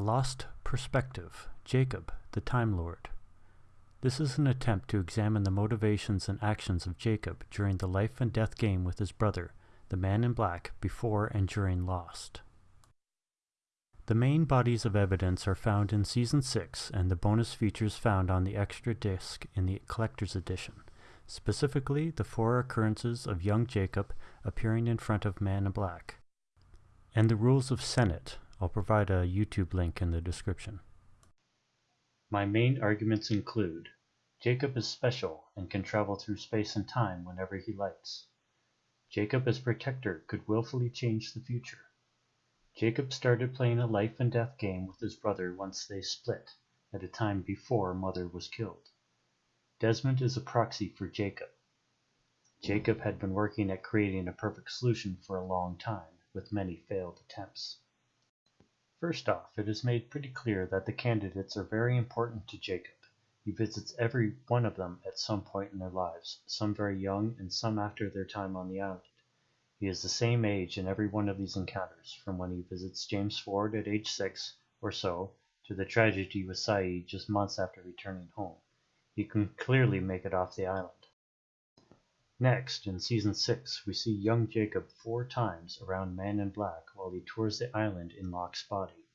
Lost Perspective Jacob, the Time Lord. This is an attempt to examine the motivations and actions of Jacob during the life and death game with his brother, the Man in Black, before and during Lost. The main bodies of evidence are found in Season 6 and the bonus features found on the extra disc in the Collector's Edition, specifically the four occurrences of young Jacob appearing in front of Man in Black, and the rules of Senet. I'll provide a YouTube link in the description. My main arguments include Jacob is special and can travel through space and time whenever he likes. Jacob as protector could willfully change the future. Jacob started playing a life and death game with his brother once they split, at a time before Mother was killed. Desmond is a proxy for Jacob. Jacob had been working at creating a perfect solution for a long time, with many failed attempts. First off, it is made pretty clear that the candidates are very important to Jacob. He visits every one of them at some point in their lives, some very young and some after their time on the island. He is the same age in every one of these encounters, from when he visits James Ford at age six or so to the tragedy with Sayid just months after returning home. He can clearly make it off the island. Next, in season 6, we see young Jacob four times around Man in Black while he tours the island in Locke's body.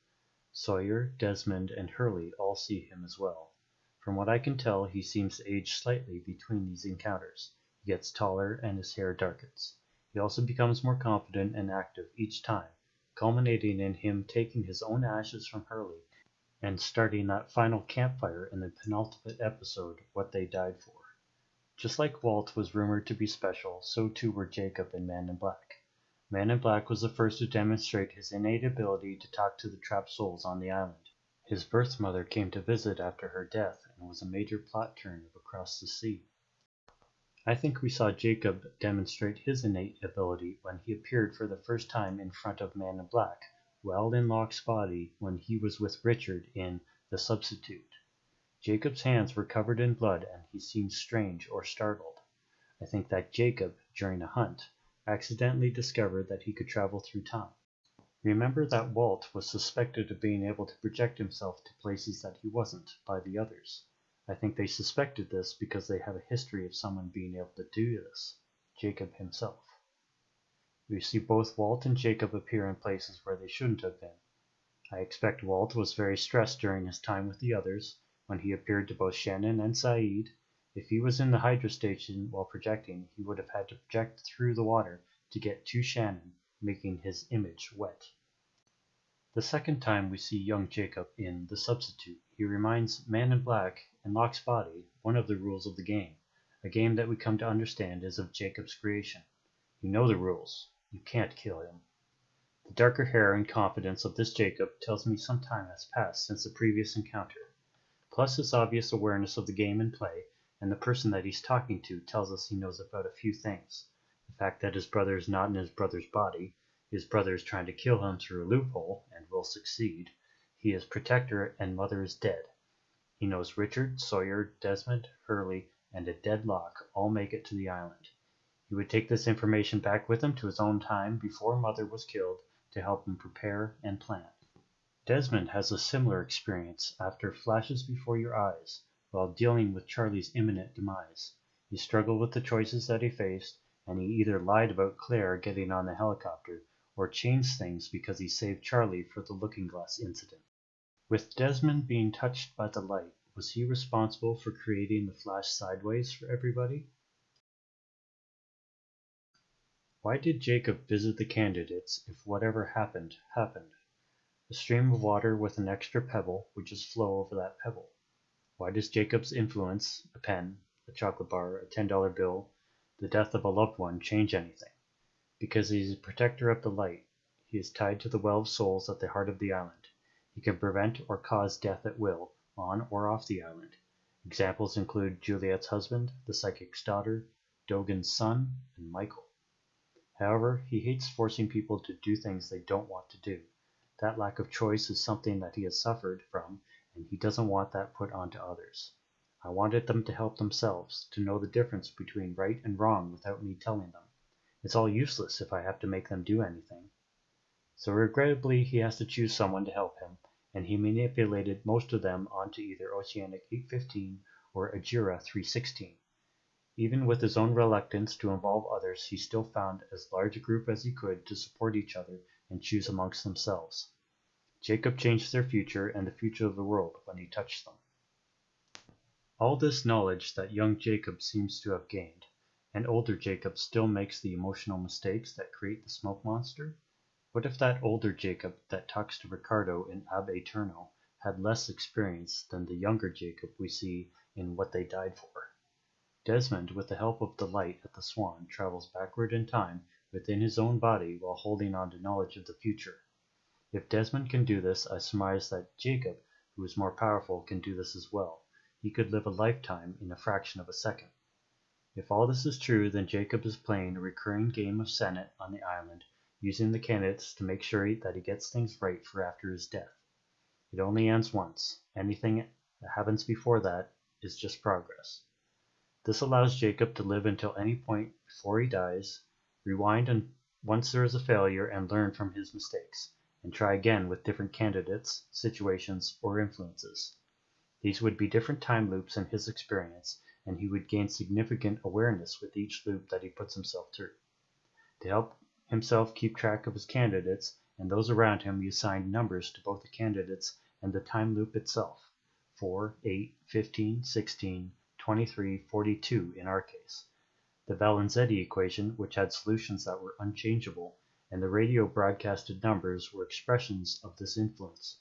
Sawyer, Desmond, and Hurley all see him as well. From what I can tell, he seems to age slightly between these encounters. He gets taller and his hair darkens. He also becomes more confident and active each time, culminating in him taking his own ashes from Hurley and starting that final campfire in the penultimate episode, What They Died For. Just like Walt was rumored to be special, so too were Jacob and Man in Black. Man in Black was the first to demonstrate his innate ability to talk to the trapped souls on the island. His birth mother came to visit after her death and was a major plot turn of Across the Sea. I think we saw Jacob demonstrate his innate ability when he appeared for the first time in front of Man in Black, well in Locke's body when he was with Richard in The Substitute. Jacob's hands were covered in blood and he seemed strange or startled. I think that Jacob, during a hunt, accidentally discovered that he could travel through time. Remember that Walt was suspected of being able to project himself to places that he wasn't by the others. I think they suspected this because they have a history of someone being able to do this, Jacob himself. We see both Walt and Jacob appear in places where they shouldn't have been. I expect Walt was very stressed during his time with the others, when he appeared to both Shannon and Sayid. If he was in the Hydra station while projecting, he would have had to project through the water to get to Shannon, making his image wet. The second time we see young Jacob in The Substitute, he reminds Man in Black and Locke's body one of the rules of the game, a game that we come to understand is of Jacob's creation. You know the rules. You can't kill him. The darker hair and confidence of this Jacob tells me some time has passed since the previous encounter. Plus his obvious awareness of the game in play, and the person that he's talking to tells us he knows about a few things. The fact that his brother is not in his brother's body, his brother is trying to kill him through a loophole, and will succeed. He is protector, and mother is dead. He knows Richard, Sawyer, Desmond, Hurley, and a dead Locke all make it to the island. He would take this information back with him to his own time before mother was killed to help him prepare and plan. Desmond has a similar experience after flashes before your eyes while dealing with Charlie's imminent demise. He struggled with the choices that he faced, and he either lied about Claire getting on the helicopter or changed things because he saved Charlie for the looking glass incident. With Desmond being touched by the light, was he responsible for creating the flash sideways for everybody? Why did Jacob visit the candidates if whatever happened, happened? A stream of water with an extra pebble would just flow over that pebble. Why does Jacob's influence, a pen, a chocolate bar, a ten dollar bill, the death of a loved one, change anything? Because he is a protector of the light. He is tied to the well of souls at the heart of the island. He can prevent or cause death at will, on or off the island. Examples include Juliet's husband, the psychic's daughter, Dogen's son, and Michael. However, he hates forcing people to do things they don't want to do. That lack of choice is something that he has suffered from, and he doesn't want that put onto others. I wanted them to help themselves, to know the difference between right and wrong without me telling them. It's all useless if I have to make them do anything. So regrettably he has to choose someone to help him, and he manipulated most of them onto either Oceanic 815 or Ajira 316. Even with his own reluctance to involve others, he still found as large a group as he could to support each other and choose amongst themselves. Jacob changed their future and the future of the world when he touched them. All this knowledge that young Jacob seems to have gained, and older Jacob still makes the emotional mistakes that create the smoke monster? What if that older Jacob that talks to Ricardo in Ab Aeterno had less experience than the younger Jacob we see in What They Died For? Desmond, with the help of the light at the Swan, travels backward in time within his own body while holding on to knowledge of the future. If Desmond can do this, I surmise that Jacob, who is more powerful, can do this as well. He could live a lifetime in a fraction of a second. If all this is true, then Jacob is playing a recurring game of Senet on the island, using the candidates to make sure that he gets things right for after his death. It only ends once. Anything that happens before that is just progress. This allows Jacob to live until any point before he dies, rewind and once there is a failure and learn from his mistakes, and try again with different candidates, situations, or influences. These would be different time loops in his experience, and he would gain significant awareness with each loop that he puts himself through. To help himself keep track of his candidates and those around him, he assigned numbers to both the candidates and the time loop itself 4, 8, 15, 16, 23, 42 in our case. The Valenzetti equation, which had solutions that were unchangeable, and the radio broadcasted numbers were expressions of this influence.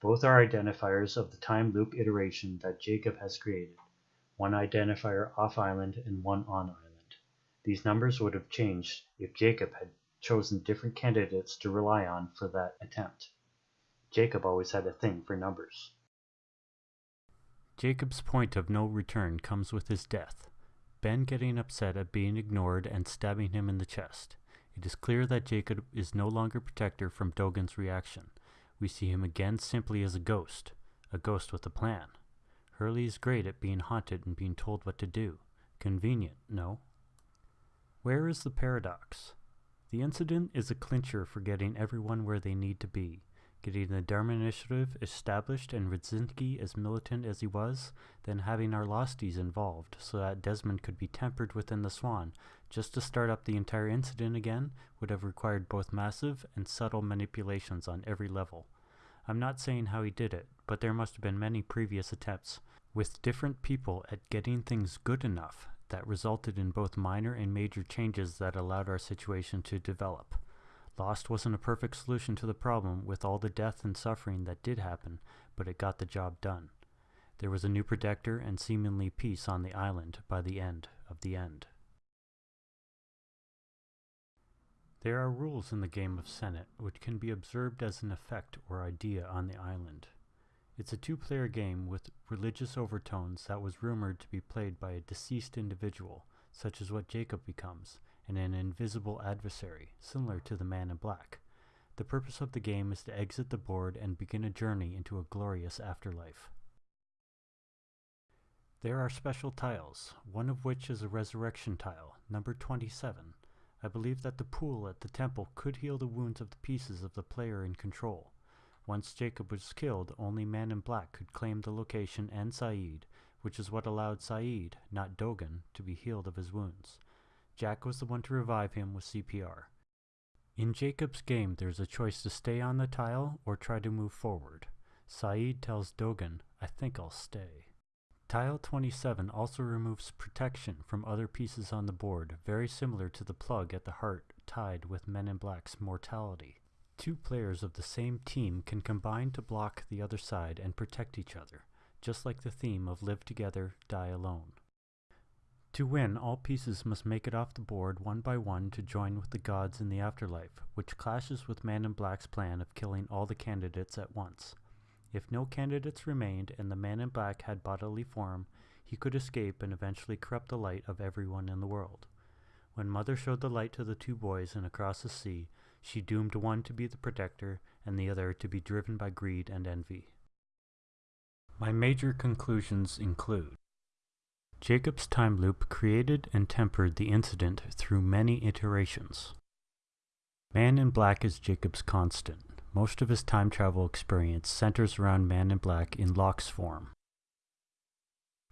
Both are identifiers of the time loop iteration that Jacob has created, one identifier off island and one on island. These numbers would have changed if Jacob had chosen different candidates to rely on for that attempt. Jacob always had a thing for numbers. Jacob's point of no return comes with his death. Ben getting upset at being ignored and stabbing him in the chest. It is clear that Jacob is no longer protector from Dogen's reaction. We see him again simply as a ghost, a ghost with a plan. Hurley is great at being haunted and being told what to do. Convenient, no? Where is the paradox? The incident is a clincher for getting everyone where they need to be getting the Dharma Initiative established and Radzinsky as militant as he was, then having our Losties involved so that Desmond could be tempered within the Swan. Just to start up the entire incident again would have required both massive and subtle manipulations on every level. I'm not saying how he did it, but there must have been many previous attempts with different people at getting things good enough that resulted in both minor and major changes that allowed our situation to develop. Lost wasn't a perfect solution to the problem with all the death and suffering that did happen, but it got the job done. There was a new protector and seemingly peace on the island by the end of the end. There are rules in the game of Senet which can be observed as an effect or idea on the island. It's a two-player game with religious overtones that was rumored to be played by a deceased individual, such as what Jacob becomes, and an invisible adversary, similar to the Man in Black. The purpose of the game is to exit the board and begin a journey into a glorious afterlife. There are special tiles, one of which is a resurrection tile, number 27. I believe that the pool at the temple could heal the wounds of the pieces of the player in control. Once Jacob was killed, only Man in Black could claim the location and Sayid, which is what allowed Sayid, not Dogen, to be healed of his wounds. Jack was the one to revive him with CPR. In Jacob's game, there's a choice to stay on the tile or try to move forward. Sayid tells Dogen, I think I'll stay. Tile 27 also removes protection from other pieces on the board, very similar to the plug at the heart tied with Men in Black's mortality. Two players of the same team can combine to block the other side and protect each other, just like the theme of Live Together, Die Alone. To win, all pieces must make it off the board one by one to join with the gods in the afterlife, which clashes with Man in Black's plan of killing all the candidates at once. If no candidates remained and the Man in Black had bodily form, he could escape and eventually corrupt the light of everyone in the world. When Mother showed the light to the two boys and across the sea, she doomed one to be the protector and the other to be driven by greed and envy. My major conclusions include Jacob's time loop created and tempered the incident through many iterations. Man in Black is Jacob's constant, most of his time travel experience centers around Man in Black in Locke's form.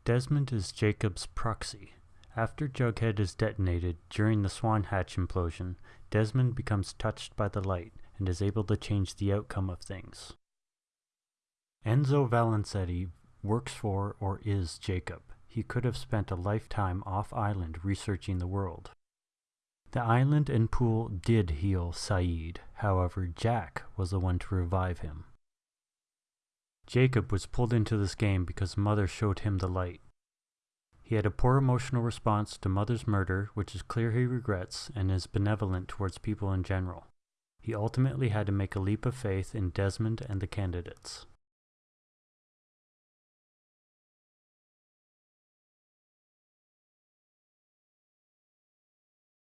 Desmond is Jacob's proxy. After Jughead is detonated during the Swan Hatch implosion, Desmond becomes touched by the light and is able to change the outcome of things. Enzo Valenzetti works for or is Jacob. He could have spent a lifetime off island researching the world. The island and pool did heal Sayid, however, Jack was the one to revive him. Jacob was pulled into this game because Mother showed him the light. He had a poor emotional response to Mother's murder, which is clear he regrets, and is benevolent towards people in general. He ultimately had to make a leap of faith in Desmond and the candidates.